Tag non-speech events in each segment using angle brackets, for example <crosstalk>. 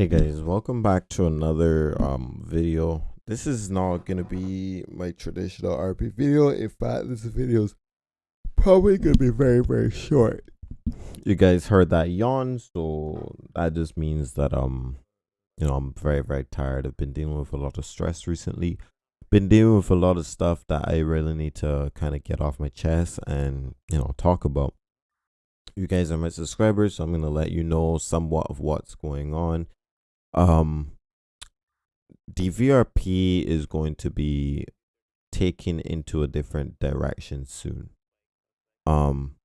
Hey guys, welcome back to another um video. This is not gonna be my traditional RP video. In fact, this video is probably gonna be very very short. You guys heard that yawn, so that just means that um you know I'm very very tired. I've been dealing with a lot of stress recently. Been dealing with a lot of stuff that I really need to kind of get off my chest and you know talk about. You guys are my subscribers, so I'm gonna let you know somewhat of what's going on um DVRP is going to be taken into a different direction soon. Um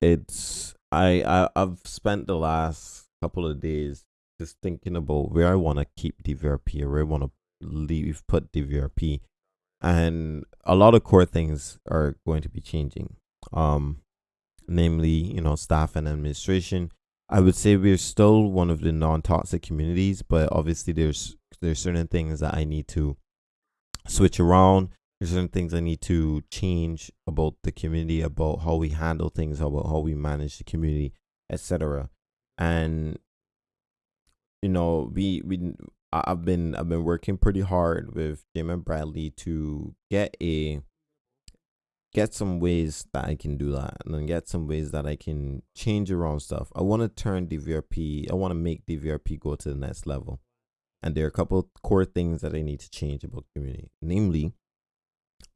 it's I, I I've spent the last couple of days just thinking about where I want to keep DVRP or where I want to leave put DVRP and a lot of core things are going to be changing. Um namely, you know, staff and administration I would say we're still one of the non-toxic communities, but obviously there's there's certain things that I need to switch around. There's certain things I need to change about the community, about how we handle things, about how we manage the community, etc. And you know, we we I've been I've been working pretty hard with Jim and Bradley to get a get some ways that I can do that and then get some ways that I can change around stuff. I want to turn DVRP, I want to make DVRP go to the next level. And there are a couple core things that I need to change about community, namely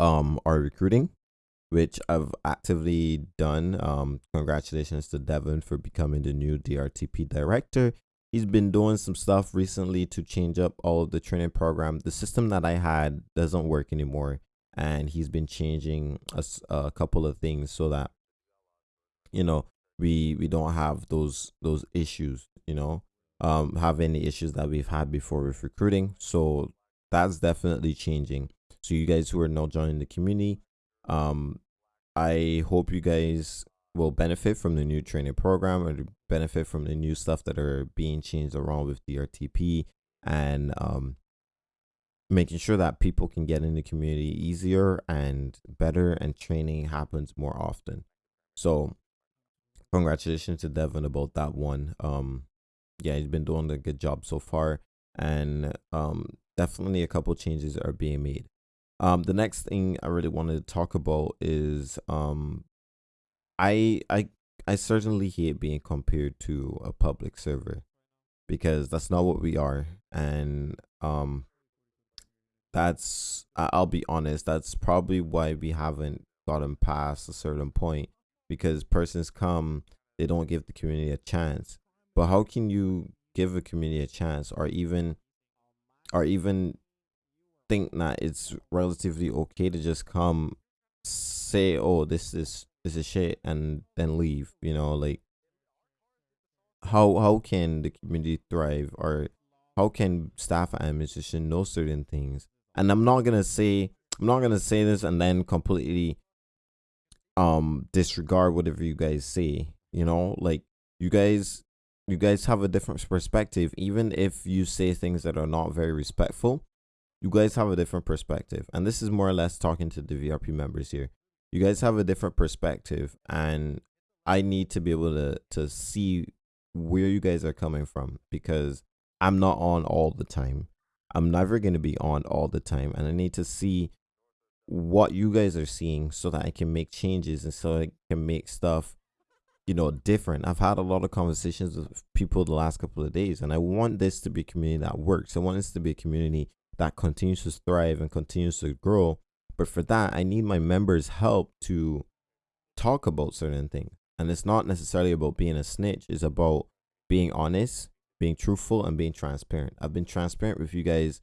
um our recruiting, which I've actively done. Um congratulations to Devin for becoming the new DRTP director. He's been doing some stuff recently to change up all of the training program. The system that I had doesn't work anymore and he's been changing a, a couple of things so that you know we we don't have those those issues you know um have any issues that we've had before with recruiting. So that's definitely changing. So you guys who are now joining the community um i hope you guys will benefit from the new training program or benefit from the new stuff that are being changed around with drtp and um making sure that people can get in the community easier and better and training happens more often. So congratulations to devin about that one. Um yeah he's been doing a good job so far and um definitely a couple changes are being made. Um the next thing i really wanted to talk about is um i i i certainly hate being compared to a public server because that's not what we are and um that's I'll be honest, that's probably why we haven't gotten past a certain point because persons come, they don't give the community a chance. But how can you give a community a chance or even or even think that it's relatively okay to just come say, Oh, this is this is shit and then leave, you know, like how how can the community thrive or how can staff and administration know certain things and i'm not gonna say i'm not gonna say this and then completely um disregard whatever you guys say you know? Like you guys you guys have a different perspective. Even if you say things that are not very respectful you guys have a different perspective. And this is more or less talking to the vrp members here. You guys have a different perspective and i need to be able to to see where you guys are coming from because i'm not on all the time I'm never going to be on all the time and I need to see what you guys are seeing so that I can make changes and so I can make stuff you know different. I've had a lot of conversations with people the last couple of days and I want this to be a community that works. I want this to be a community that continues to thrive and continues to grow. But for that, I need my members' help to talk about certain things. And it's not necessarily about being a snitch, it's about being honest being truthful and being transparent. I've been transparent with you guys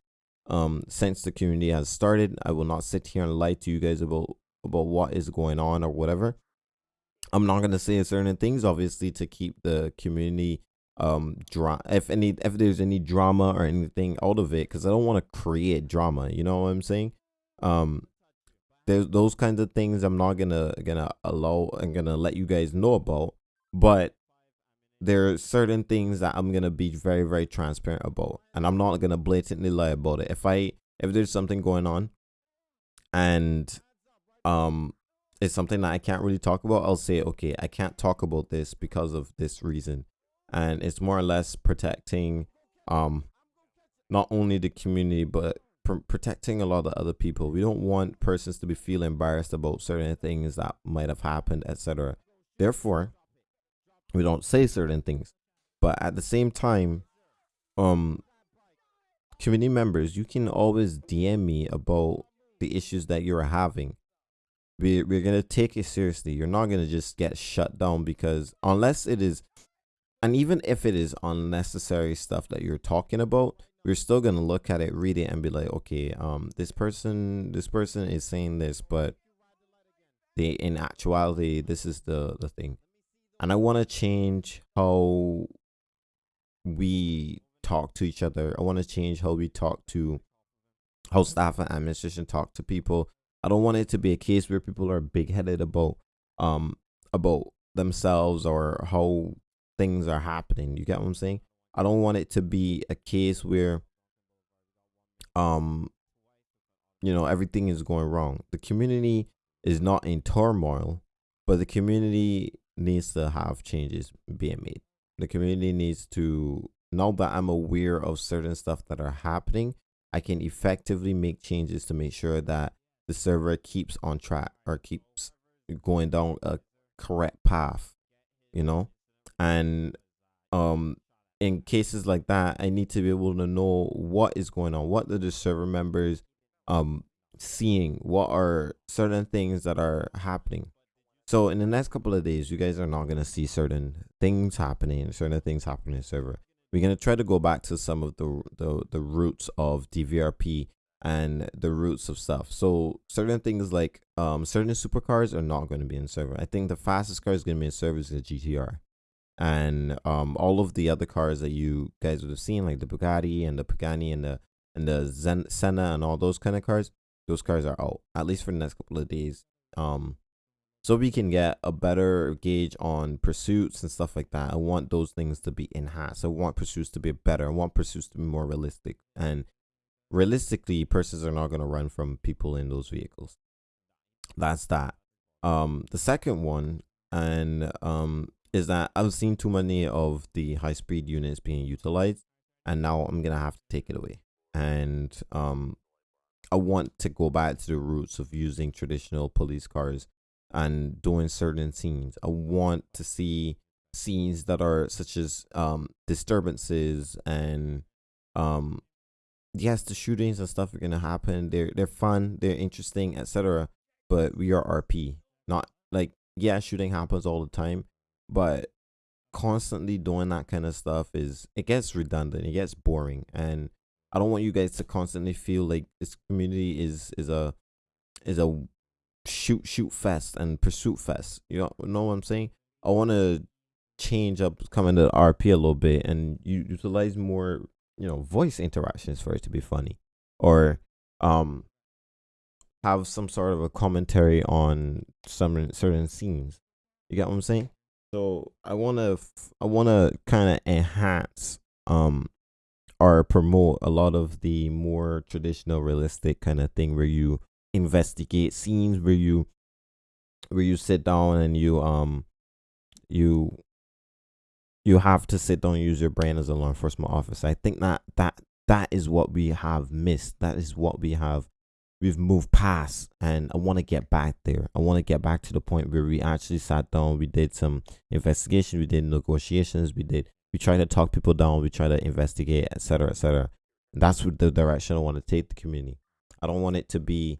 um since the community has started. I will not sit here and lie to you guys about about what is going on or whatever. I'm not gonna say certain things, obviously, to keep the community um if any if there's any drama or anything out of it, because I don't want to create drama. You know what I'm saying? Um, there's those kinds of things I'm not gonna gonna allow and gonna let you guys know about. But there are certain things that I'm gonna be very very transparent about, and I'm not gonna blatantly lie about it. If I if there's something going on, and um, it's something that I can't really talk about, I'll say okay, I can't talk about this because of this reason, and it's more or less protecting um not only the community but pr- protecting a lot of other people. We don't want persons to be feeling embarrassed about certain things that might have happened etc therefore we don't say certain things. But at the same time um community members you can always dm me about the issues that you're having. We, we're gonna take it seriously. You're not gonna just get shut down because unless it is and even if it is unnecessary stuff that you're talking about we're still gonna look at it read it and be like okay um this person this person is saying this but they in actuality this is the the thing and i want to change how we talk to each other. I want to change how we talk to how staff and administration talk to people. I don't want it to be a case where people are big-headed about um about themselves or how things are happening. You get what i'm saying? I don't want it to be a case where um you know everything is going wrong. The community is not in turmoil, but the community needs to have changes being made. The community needs to now that I'm aware of certain stuff that are happening, I can effectively make changes to make sure that the server keeps on track or keeps going down a correct path, you know? And um in cases like that, I need to be able to know what is going on. What are the server members um seeing? What are certain things that are happening? So in the next couple of days, you guys are not gonna see certain things happening, certain things happening in server. We're gonna try to go back to some of the the, the roots of DVRP and the roots of stuff. So certain things like um certain supercars are not going to be in server. I think the fastest car is going to be in server is the GTR and um, all of the other cars that you guys would have seen, like the Bugatti and the Pagani and the and the Zen Senna and all those kind of cars, those cars are out at least for the next couple of days. Um, so we can get a better gauge on pursuits and stuff like that. I want those things to be enhanced. I want pursuits to be better. I want pursuits to be more realistic. And realistically, persons are not going to run from people in those vehicles. That's that. Um, the second one, and um, is that I've seen too many of the high speed units being utilized, and now I'm gonna have to take it away. And um, I want to go back to the roots of using traditional police cars and doing certain scenes. I want to see scenes that are such as um disturbances and um yes the shootings and stuff are gonna happen they're they're fun they're interesting etc but we are rp not like yeah shooting happens all the time but constantly doing that kind of stuff is it gets redundant it gets boring and i don't want you guys to constantly feel like this community is is a is a shoot shoot fest and pursuit fest you know, what i'm saying? I want to change up coming to rp a little bit and you utilize more you know voice interactions for it to be funny. Or um have some sort of a commentary on some certain scenes. You get what i'm saying? So I want to I want to kind of enhance um or promote a lot of the more traditional realistic kind of thing where you investigate scenes where you where you sit down and you um you you have to sit down and use your brain as a law enforcement officer. I think that that that is what we have missed. That is what we have we've moved past and I want to get back there. I want to get back to the point where we actually sat down, we did some investigation, we did negotiations, we did we try to talk people down, we try to investigate, etc. etc. That's what the direction I want to take the community. I don't want it to be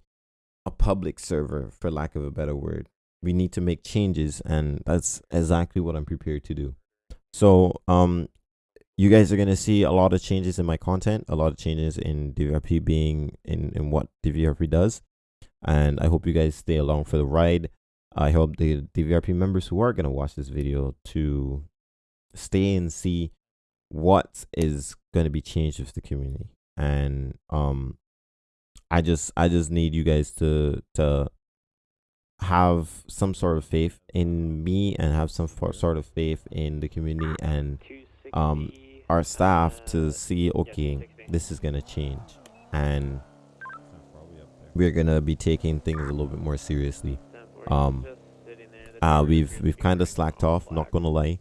a public server for lack of a better word. We need to make changes and that's exactly what I'm prepared to do. So um you guys are going to see a lot of changes in my content, a lot of changes in DVRP being in, in what DVRP does. And I hope you guys stay along for the ride. I hope the DVRP members who are going to watch this video to stay and see what is going to be changed with the community. And um I just I just need you guys to to have some sort of faith in me and have some sort of faith in the community and um our staff to see okay this is gonna change. And we're gonna be taking things a little bit more seriously. Um uh we've we've kind of slacked off not gonna lie.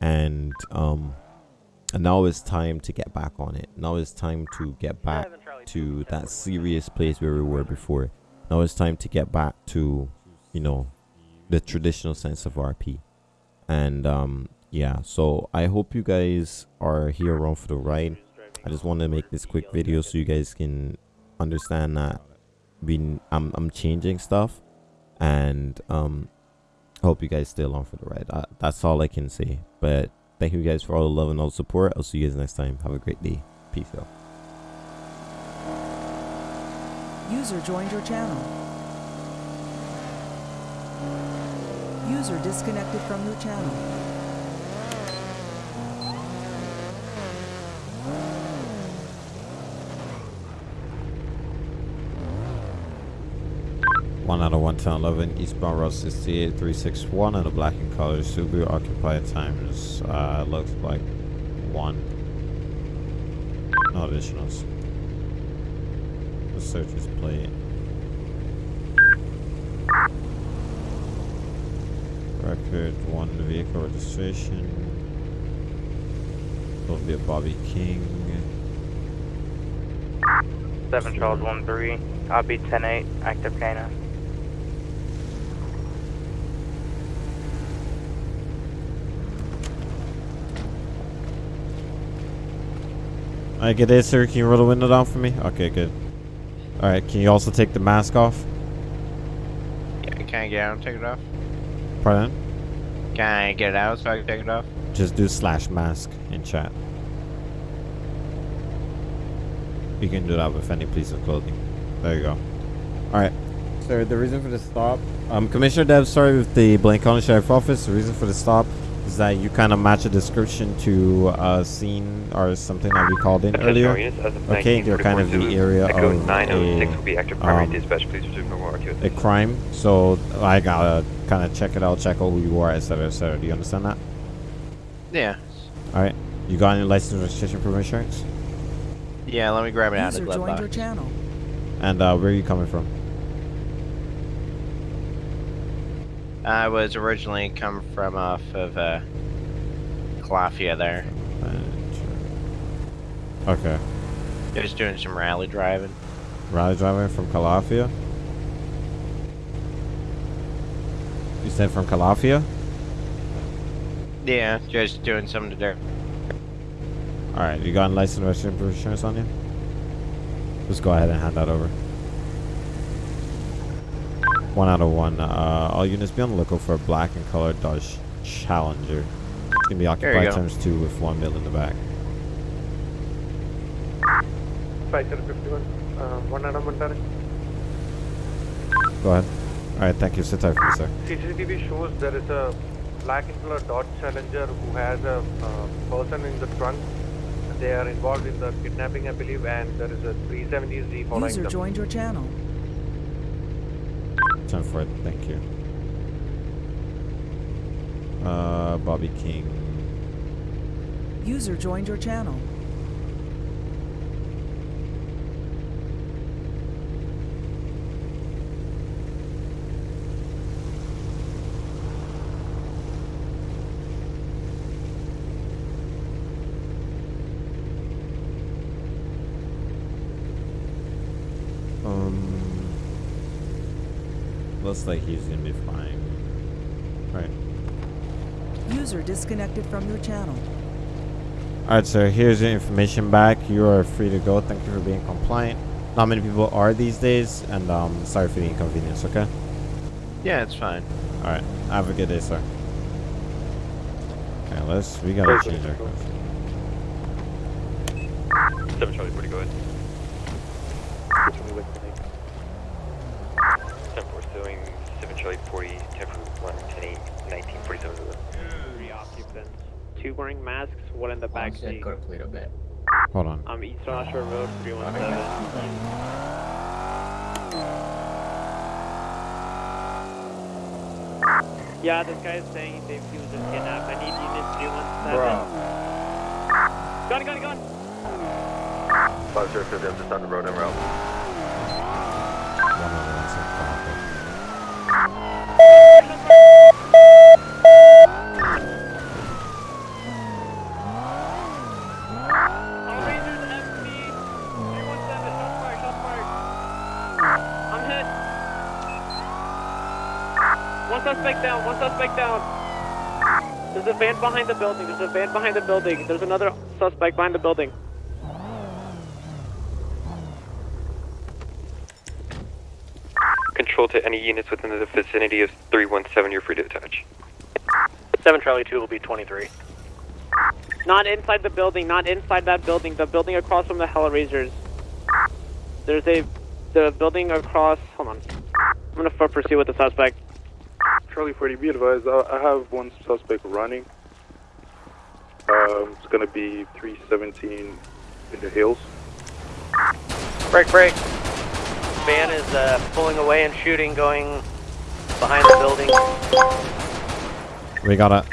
And um and now it's time to get back on it. Now it's time to get back to that serious place where we were before. Now it's time to get back to, you know, the traditional sense of RP. And um, yeah, so I hope you guys are here around for the ride. I just want to make this quick video so you guys can understand that we I'm I'm changing stuff, and um, I hope you guys stay along for the ride. I, that's all I can say. But thank you guys for all the love and all the support. I'll see you guys next time. Have a great day. Peace out. User joined your channel. User disconnected from your channel. One out of one ten eleven eastbound route 68 361 and a black and color Subaru occupied times uh looks like one. No additionals. The search is plate. Record one vehicle registration. Will be a Bobby King. 7 Charles 1 3, copy 10 8, active canine. I get it, sir. Can you roll the window down for me? Okay, good. All right. Can you also take the mask off? Yeah, can I get out and take it off? Pardon? Can I get it out so I can take it off? Just do slash mask in chat. You can do that with any piece of clothing. There you go. All right. So the reason for the stop. Um, Commissioner Dev, sorry with the Blaine County Sheriff Office. The reason for the stop is that you kind of match a description to a scene or something that we called in earlier. Okay, you're kind of the area of a, be active primary um, dispatch. Please resume normal RQ. a crime. So I gotta kind of check it out, check out who you are, etc., etc. Do you understand that? Yeah. All right. You got any license, registration, proof of insurance? Yeah, let me grab it out of the glove joined your box. channel. And uh, where are you coming from? I was originally come from off of uh, Calafia there. Okay. Just doing some rally driving. Rally driving from Calafia? You said from Calafia? Yeah, just doing something to do. Alright, you got a license, registration, insurance on you? Just go ahead and hand that over. One out of one. Uh, all units be on the lookout for a black and colored Dodge Challenger. It's gonna be occupied go. times two with one mil in the back. 5751, uh, one Adam Mandar. Go ahead. Alright, thank you. Sit tight for me, sir. CCTV shows there is a black and color Dodge Challenger who has a uh, person in the trunk. They are involved in the kidnapping, I believe, and there is a 370Z following User them. joined your channel. Ten for it. Thank you. Uh, Bobby King. User joined your channel. Looks like he's gonna be fine. Right. User disconnected from your channel. Alright, sir. Here's your information back. You are free to go. Thank you for being compliant. Not many people are these days, and um, sorry for the inconvenience. Okay. Yeah, it's fine. All right. Have a good day, sir. Okay, let's. We gotta change our course. 7 Charlie, where to go ahead? 10 pursuing 7 Charlie 40, 10 for 1, 10 8, 19, 47. Three occupants. Two wearing masks, one in the back seat. Hold on. Um, East Joshua Road, 317. Yeah, this guy is saying they feel just kidnapped. I need unit 317. Bro. Gun, gun, gun! 5 0 just on the road en route. Suspect down, one suspect down. There's a van behind the building, there's a van behind the building. There's another suspect behind the building. Control to any units within the vicinity of 317, you're free to attach. 7 Charlie 2 will be 23. Not inside the building, not inside that building, the building across from the Hellraisers. There's a, the building across, hold on. I'm gonna f- pursue with the suspect. Charlie 40, be advised, I, I have one suspect running. Um, it's gonna be 317 in the hills. Break, break. Van is uh, pulling away and shooting, going behind the building. We got it.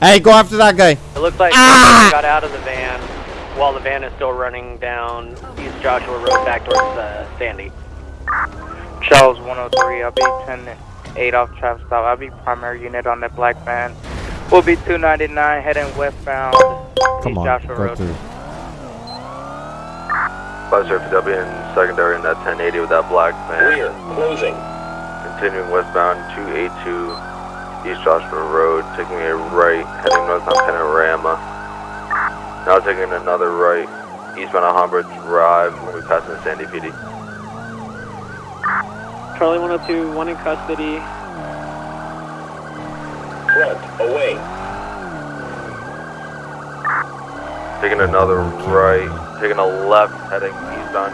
Hey, go after that guy. It looks like someone got out of the van while the van is still running down East Joshua Road back towards uh, Sandy. Charles 103, I'll be 10 8 off traffic stop. I'll be primary unit on that black van. We'll be 299 heading westbound. Come East on, Joshua go Road. through. Five W in secondary in that 1080 with that black van. We are closing. Continuing westbound 282 East Joshua Road, taking a right, heading north on Panorama. Now taking another right, eastbound on Humber Drive, when we pass the Sandy PD. Charlie 102, one in custody. Front, away. Taking another right, taking a left, heading east on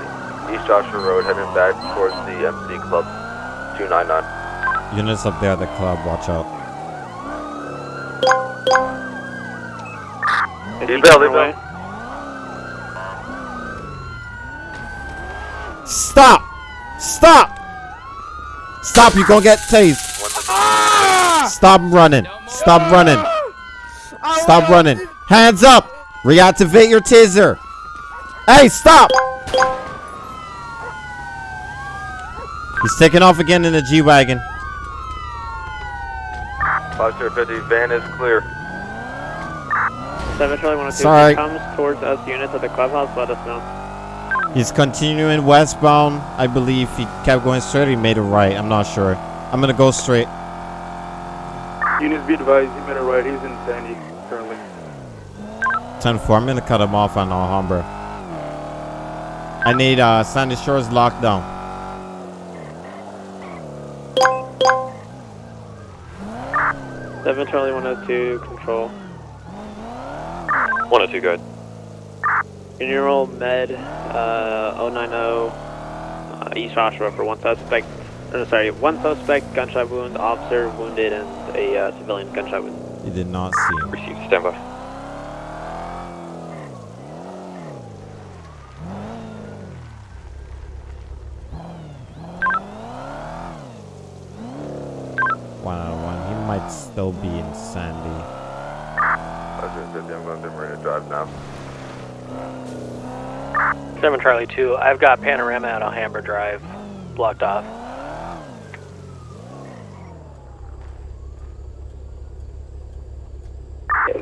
East Joshua Road, heading back towards the MC Club 299. Units up there at the club, watch out. Is He he bailed, he getting away? bailed. Stop! Stop! Stop, you're gonna get tased. Stop running. Stop running. Stop running. Hands up! Reactivate your taser. Hey, stop! He's taking off again in the G-Wagon. 50, van is clear. 7 Charlie 102, Sorry. if he comes towards us units at the clubhouse, let us know. He's continuing westbound. I believe he kept going straight. He made a right. I'm not sure. I'm gonna go straight. Units be advised, he made a right, he's in Sandy currently. 10-4. I'm gonna cut him off on Alhambra. I need uh, Sandy Shores locked down. Seven Charlie 102, control. 102, go ahead. General Med uh, 090 uh, East Joshua for one suspect. Uh, sorry, one suspect gunshot wound, officer wounded, and a uh, civilian gunshot wound. You did not see him. Received, stand by. One out of one. He might still be in Sandy. 50, I'm going to Marina Drive now. 7 Charlie 2, I've got Panorama at Alhambra Drive blocked off.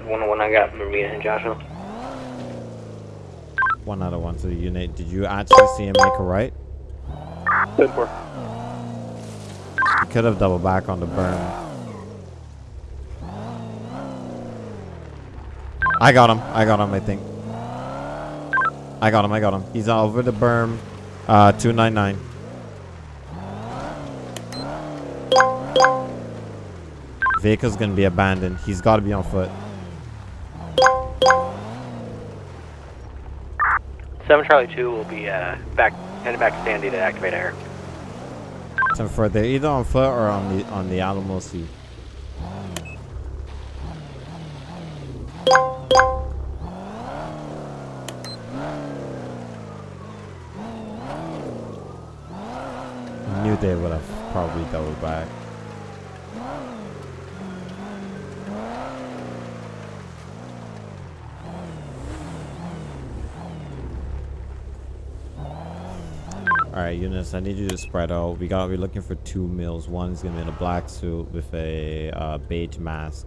One one I got Marina and Joshua. One out of one to the unit. Did you actually see him make a right? 10 4. He could have doubled back on the burn. I got him. I got him, I think. I got him. I got him. He's over the berm. Uh, 299. Vehicle's gonna be abandoned. He's gotta be on foot. 7 Charlie 2 will be uh, back headed back to Sandy to activate air. So for they're either on foot or on the on the Alamo I knew they would have probably doubled back. Alright, Eunice, I need you to spread out. We got we're looking for two males. One's gonna be in a black suit with a uh, beige mask.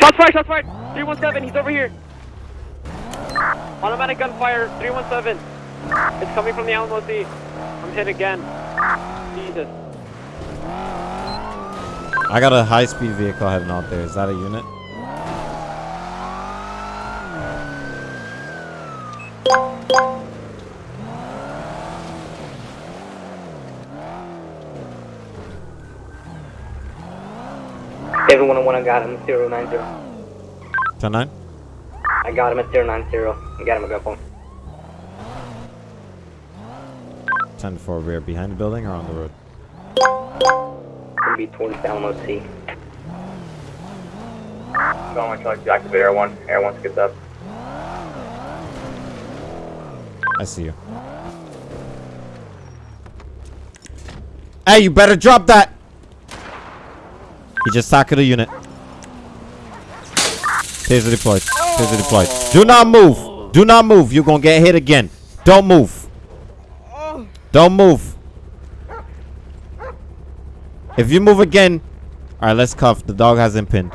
Shots fired! Shots fired! 317, he's over here. Automatic gunfire, 317. It's coming from the Alamo Sea. I'm hit again. Jesus. I got a high speed vehicle heading out there. Is that a unit? Every one on one, I got him. 090. 10 9? I got him at 090. I got him a gun phone. 10 4 rear behind the building or on the road? Gonna be towards Alamo Sea. To like to activate Air 1. Air 1 skips up. I see you. Hey, you better drop that! He just tackled a unit. Taser deployed. Taser deployed. Do not move. Do not move. You're gonna get hit again. Don't move. Don't move. If you move again, all right. Let's cuff. The dog has him pinned.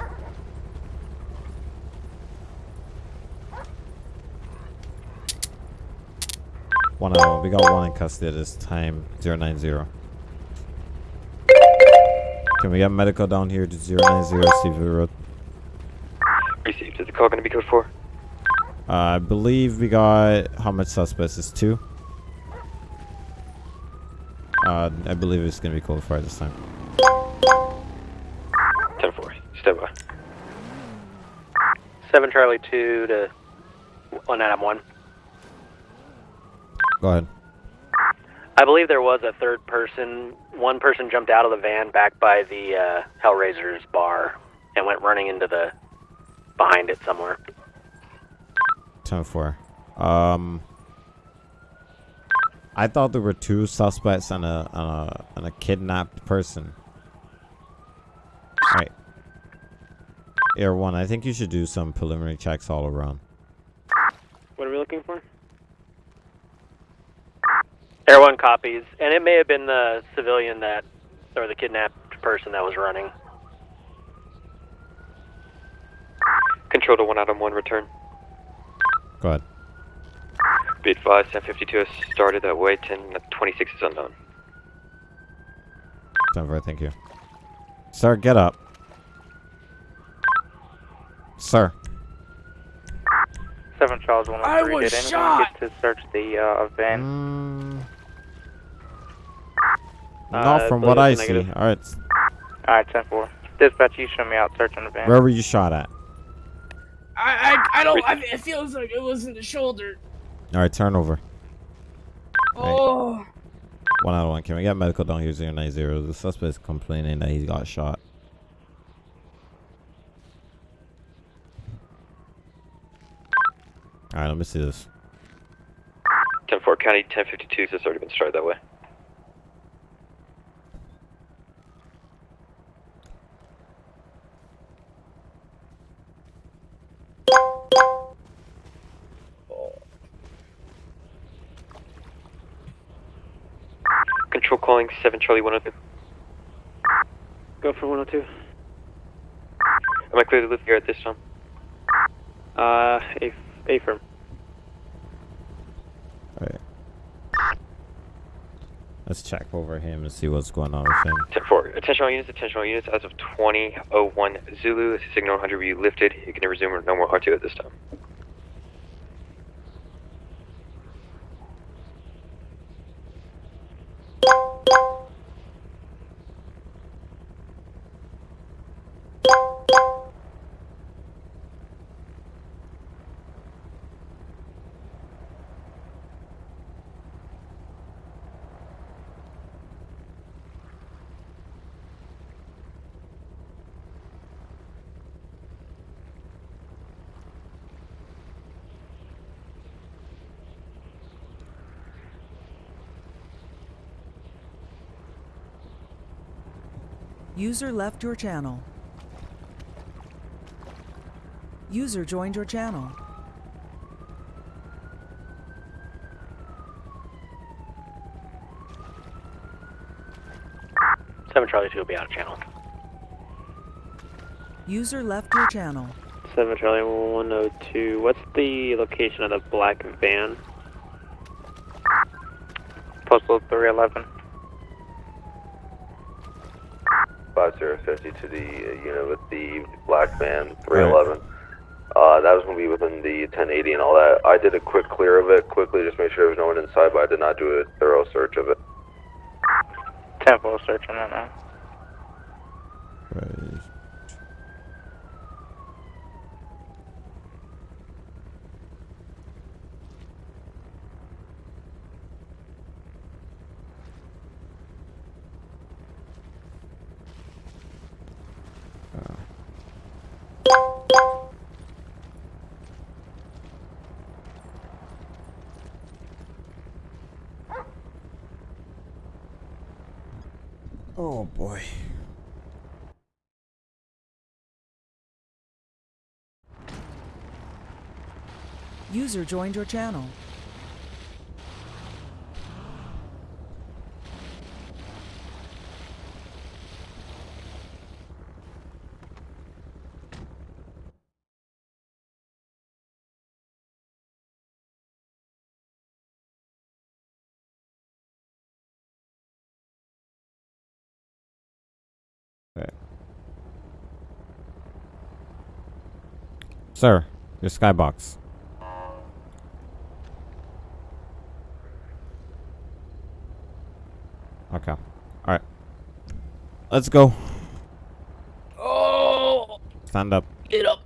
One out. We got one in custody this time. 090. Can we get medical down here to 090 Stevie Road? Received. Is the call going to be code 4? Uh, I believe we got how much suspects is two. Uh, I believe it's gonna be code fire this time. 10 4. Step by. 7 Charlie 2 to 1 Adam 1. Go ahead. I believe there was a third person. One person jumped out of the van back by the uh, Hellraiser's bar and went running into the behind it somewhere. 10 4. Um, I thought there were two suspects and a and a, and a kidnapped person. Right. Air one. I think you should do some preliminary checks all around. What are we looking for? Air 1 copies, and it may have been the civilian that, or the kidnapped person that was running. Control to 1 Adam 1, return. Go ahead. Be advised, 1052 has started that way, 1026 is unknown. 10 4. Thank you. Sir, get up. Sir. 7 Charles 103. Did anyone get to search the uh, van? Mm, Uh, not from believe what I it's see. negative. All right. Alright, 10 4. Dispatch, you show me out searching the van. Where were you shot at? I, I, I don't. I, it feels like it was in the shoulder. All right, turn over. Oh, One out of one. Can we get medical down here 090? The suspect is complaining that he got shot. All right, let me see this. 10 4 County, 1052 has already been started that way. Control calling 7 Charlie 102. Go for 102. Am I clear to live here at this time? Uh, A, A firm. All right. Let's check over him and see what's going on with him. 10 4. Attention all units, attention all units. As of 2001 Zulu, this is signal 100 will be lifted. You can resume no more R2 at this time. User left your channel. User joined your channel. Seven Charlie Two will be out of channel. User left your channel. Seven Charlie One Hundred Two. What's the location of the black van? Postal 311. 5050 to the uh, unit with the black van 311. Uh, that was going to be within the 1080 and all that. I did a quick clear of it, quickly just make sure there was no one inside, but I did not do a thorough search of it. 10 4 searching right now. Oh boy. User joined your channel. Sir, your skybox. Okay. Alright. Let's go. Oh, Stand up. get up.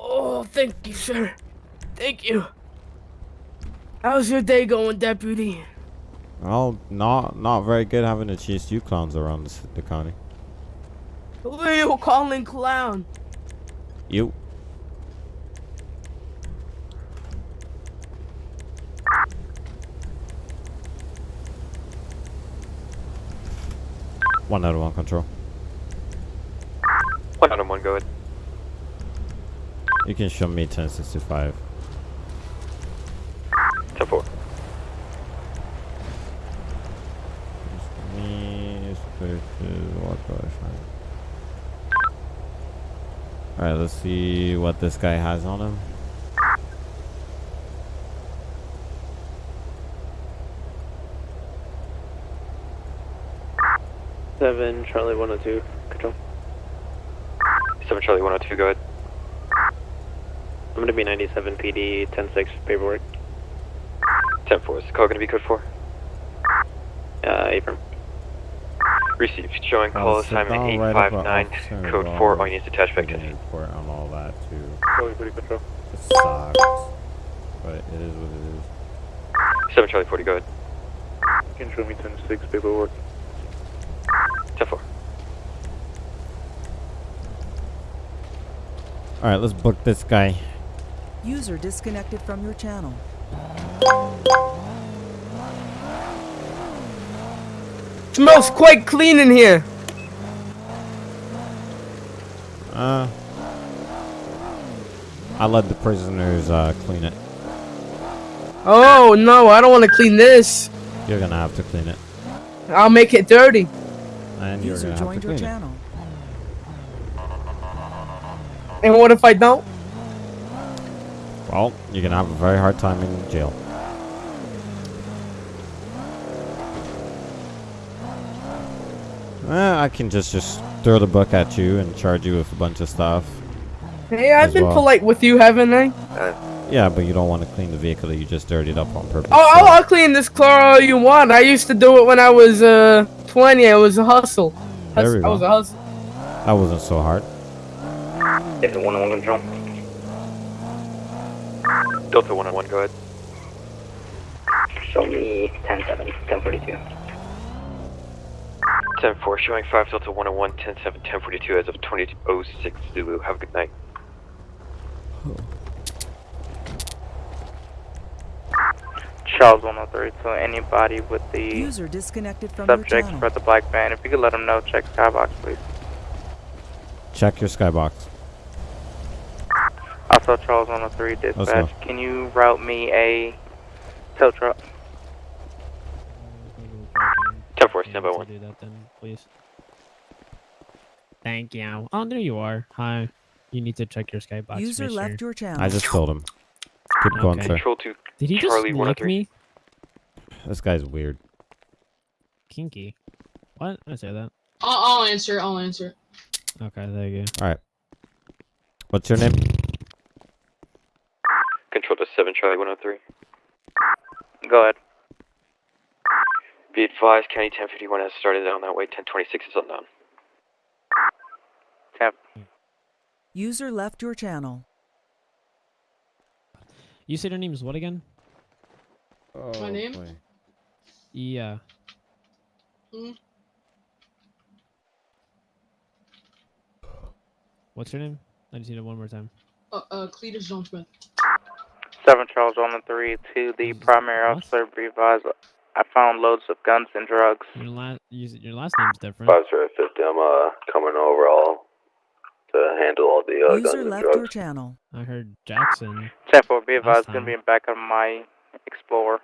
Oh, thank you, sir. Thank you. How's your day going, deputy? Well, not not very good having to chase you clowns around this, the county. Who are you calling clown? You. One out of one control. One out of one, go ahead. You can show me 1065. 10 4. Me, spaces, what do I find? Alright, let's see what this guy has on him. Seven Charlie 102. Control. 7 Charlie 102, go ahead. I'm gonna be 97 PD 106 paperwork. 10 4. Is the call going to be code 4? Uh, Abram. Received. Showing call sit assignment down right 859, code 4. All units attached back I 10 can feet. report on all that too. Charlie 40 control. It sucks. But it is what it is. 7 Charlie 40, go ahead. Can show me 106 paperwork. 10 4. Alright, let's book this guy. User disconnected from your channel. Smells quite clean in here. Uh, I let the prisoners uh, clean it. Oh no, I don't want to clean this. You're gonna have to clean it. I'll make it dirty. And you're User gonna have to joined your clean it. channel. And what if I don't? Well, you're gonna have a very hard time in jail. Eh, I can just just throw the book at you and charge you with a bunch of stuff. Hey, I've been well. polite with you, haven't I? Yeah, but you don't want to clean the vehicle that you just dirtied up on purpose. Oh, I'll, so- I'll clean this car all you want. I used to do it when I was uh 20. I was a hustle. There we I was a hustle. That wasn't so hard. Delta 101 control. Delta 1 on 1, go ahead. Show me 10-7, 1042. 10 4. Showing 5 Delta 101, 10 7, 1042 as of 2006 Zulu. Have a good night. Charles 103, so anybody with the User disconnected from your subjects channel. for the black van, if you could let them know, check skybox, please. Check your skybox. Also, Charles 103 Let's dispatch, can you route me a tow truck? 10 4, stand by 1. do that then, please. Thank you. Oh, there you are. Hi. You need to check your skybox. User mister. left your channel. I just told him. Keep going, Okay. sir. Control 2, Did he just Charlie lick me? This guy's weird. Kinky. What? I say that. I'll, I'll answer. I'll answer. Okay, there you go. All right. What's your name? Control to 7 Charlie 103. Go ahead. Be advised, County 1051 has started down that way. 1026 is unknown. Temp. User left your channel. You said your name is what again? My name? Yeah. Mm, What's your name? I just need it one more time. uh, uh, Cletus John Smith. 7 Charles 103 to the primary officer. Be advised, I found loads of guns and drugs. Your last your last name's different. Five zero fifty. I'm uh coming over all to handle all the uh, guns User and left drugs. your channel. I heard Jackson. 10 4, be advised, Last it's going to be in back of my Explorer.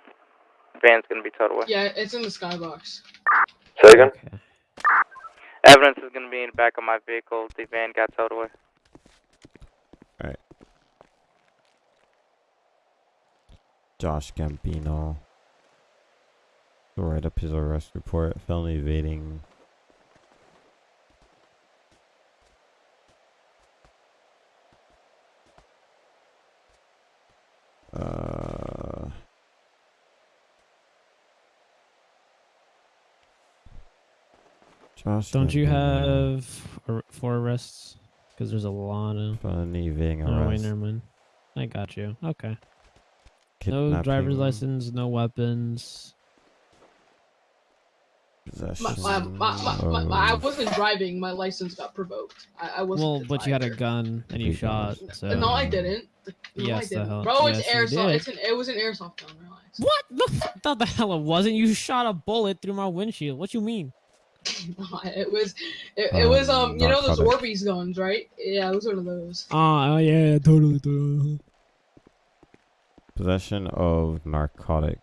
Van's going to be towed away. Yeah, it's in the skybox. Say again. Okay. Evidence is going to be in the back of my vehicle. The van got towed away. Josh Gambino. Go write up his arrest report. Felony evading. Uh. Josh Don't you have ar- four arrests? Because there's a lot of. felony evading Oh wait, never mind. I got you. Okay. No driver's kidnapping, license, no weapons. My, Possession my, my, my, my, I wasn't driving. My license got provoked. I, I wasn't. Well, but you had a gun and you shot. So. No, I didn't. No, Yes, I the didn't. hell- Bro, it's yes, you airsoft. It's an. It was an airsoft gun. Relax. What? <laughs> The f- thought the hell it wasn't. You shot a bullet through my windshield. What you mean? <laughs> It was. It, it was um. Um, You know those narcotic. Orbeez guns, right? Yeah, it was one of those. Oh, yeah, totally, totally. Possession of narcotic.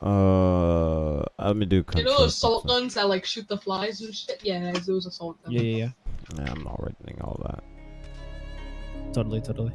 Uh, let me do. You know those salt guns that like shoot the flies and shit. Yeah, those assault guns. Yeah, yeah, yeah. Yeah, I'm not writing all that. Totally, totally.